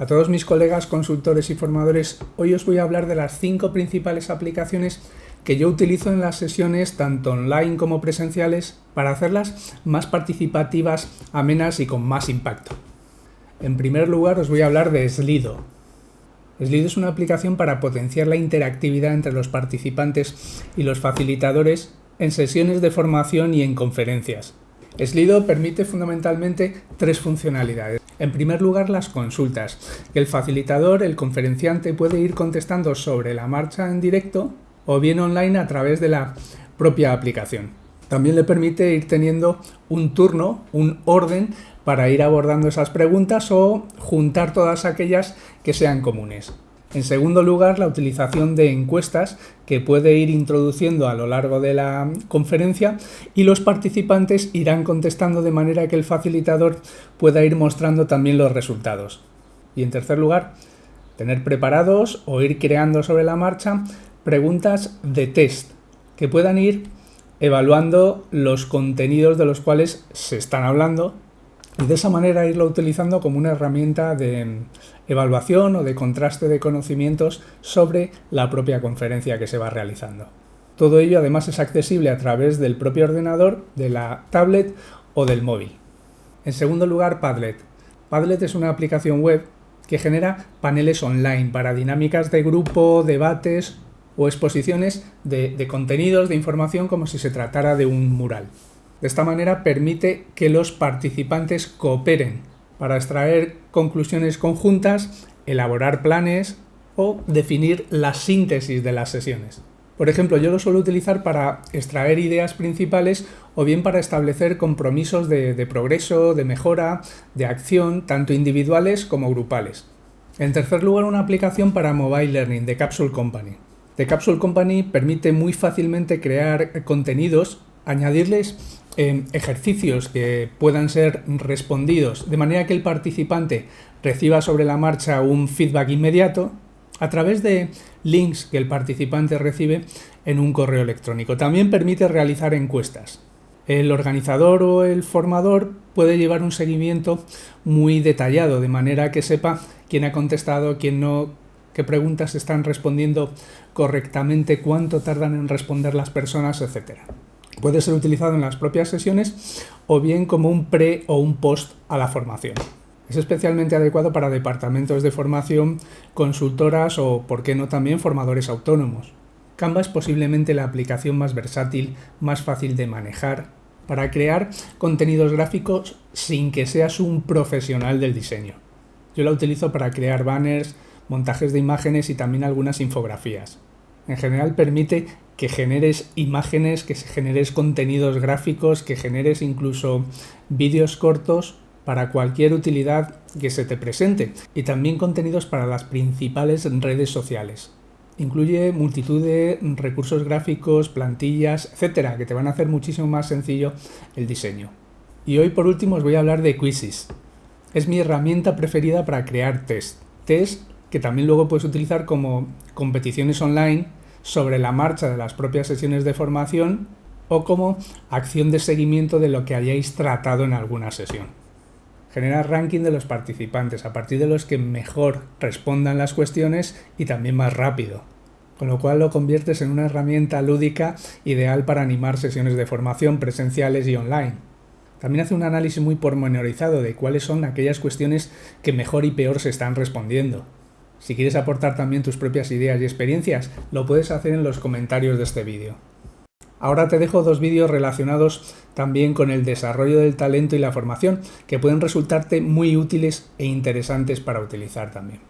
A todos mis colegas consultores y formadores, hoy os voy a hablar de las cinco principales aplicaciones que yo utilizo en las sesiones tanto online como presenciales para hacerlas más participativas, amenas y con más impacto. En primer lugar os voy a hablar de Slido. Slido es una aplicación para potenciar la interactividad entre los participantes y los facilitadores en sesiones de formación y en conferencias. Slido permite fundamentalmente tres funcionalidades. En primer lugar, las consultas, el facilitador, el conferenciante, puede ir contestando sobre la marcha en directo o bien online a través de la propia aplicación. También le permite ir teniendo un turno, un orden para ir abordando esas preguntas o juntar todas aquellas que sean comunes. En segundo lugar, la utilización de encuestas que puede ir introduciendo a lo largo de la conferencia y los participantes irán contestando de manera que el facilitador pueda ir mostrando también los resultados. Y en tercer lugar, tener preparados o ir creando sobre la marcha preguntas de test que puedan ir evaluando los contenidos de los cuales se están hablando y de esa manera irlo utilizando como una herramienta de evaluación o de contraste de conocimientos sobre la propia conferencia que se va realizando. Todo ello además es accesible a través del propio ordenador, de la tablet o del móvil. En segundo lugar, Padlet. Padlet es una aplicación web que genera paneles online para dinámicas de grupo, debates o exposiciones de, de contenidos, de información como si se tratara de un mural. De esta manera permite que los participantes cooperen para extraer conclusiones conjuntas, elaborar planes o definir la síntesis de las sesiones. Por ejemplo, yo lo suelo utilizar para extraer ideas principales o bien para establecer compromisos de, progreso, de mejora, de acción, tanto individuales como grupales. En tercer lugar, una aplicación para Mobile Learning de Capsule Company. The Capsule Company permite muy fácilmente crear contenidos, añadirles ejercicios que puedan ser respondidos de manera que el participante reciba sobre la marcha un feedback inmediato a través de links que el participante recibe en un correo electrónico. También permite realizar encuestas. El organizador o el formador puede llevar un seguimiento muy detallado, de manera que sepa quién ha contestado, quién no, qué preguntas están respondiendo correctamente, cuánto tardan en responder las personas, etc. Puede ser utilizado en las propias sesiones o bien como un pre o un post a la formación. Es especialmente adecuado para departamentos de formación, consultoras o, por qué no, también formadores autónomos. Canva es posiblemente la aplicación más versátil, más fácil de manejar, para crear contenidos gráficos sin que seas un profesional del diseño. Yo la utilizo para crear banners, montajes de imágenes y también algunas infografías. En general permite que generes imágenes, que generes contenidos gráficos, que generes incluso vídeos cortos para cualquier utilidad que se te presente y también contenidos para las principales redes sociales. Incluye multitud de recursos gráficos, plantillas, etcétera, que te van a hacer muchísimo más sencillo el diseño. Y hoy por último os voy a hablar de Quizzes. Es mi herramienta preferida para crear test. Test que también luego puedes utilizar como competiciones online sobre la marcha de las propias sesiones de formación o como acción de seguimiento de lo que hayáis tratado en alguna sesión. Genera ranking de los participantes a partir de los que mejor respondan las cuestiones y también más rápido, con lo cual lo conviertes en una herramienta lúdica ideal para animar sesiones de formación presenciales y online. También hace un análisis muy pormenorizado de cuáles son aquellas cuestiones que mejor y peor se están respondiendo, si quieres aportar también tus propias ideas y experiencias, lo puedes hacer en los comentarios de este vídeo. Ahora te dejo dos vídeos relacionados también con el desarrollo del talento y la formación, que pueden resultarte muy útiles e interesantes para utilizar también.